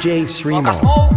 DJ Srimo.